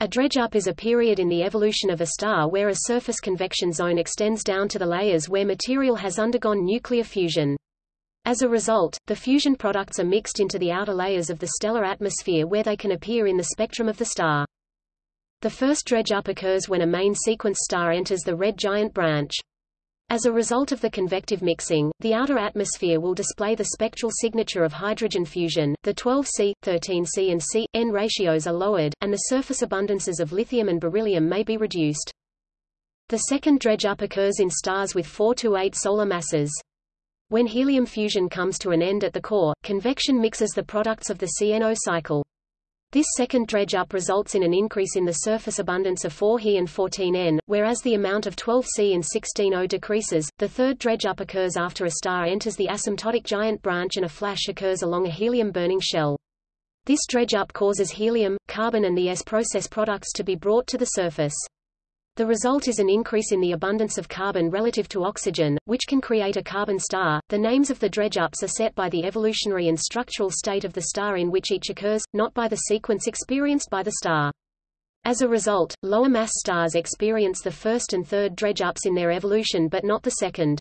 A dredge-up is a period in the evolution of a star where a surface convection zone extends down to the layers where material has undergone nuclear fusion. As a result, the fusion products are mixed into the outer layers of the stellar atmosphere where they can appear in the spectrum of the star. The first dredge-up occurs when a main sequence star enters the red giant branch. As a result of the convective mixing, the outer atmosphere will display the spectral signature of hydrogen fusion, the 12C, 13C and C-N ratios are lowered, and the surface abundances of lithium and beryllium may be reduced. The second dredge-up occurs in stars with 4 to 8 solar masses. When helium fusion comes to an end at the core, convection mixes the products of the CNO cycle. This second dredge-up results in an increase in the surface abundance of 4He and 14N, whereas the amount of 12C and 16O decreases. The third dredge-up occurs after a star enters the asymptotic giant branch and a flash occurs along a helium-burning shell. This dredge-up causes helium, carbon and the S-process products to be brought to the surface. The result is an increase in the abundance of carbon relative to oxygen, which can create a carbon star. The names of the dredge-ups are set by the evolutionary and structural state of the star in which each occurs, not by the sequence experienced by the star. As a result, lower mass stars experience the first and third dredge-ups in their evolution but not the second.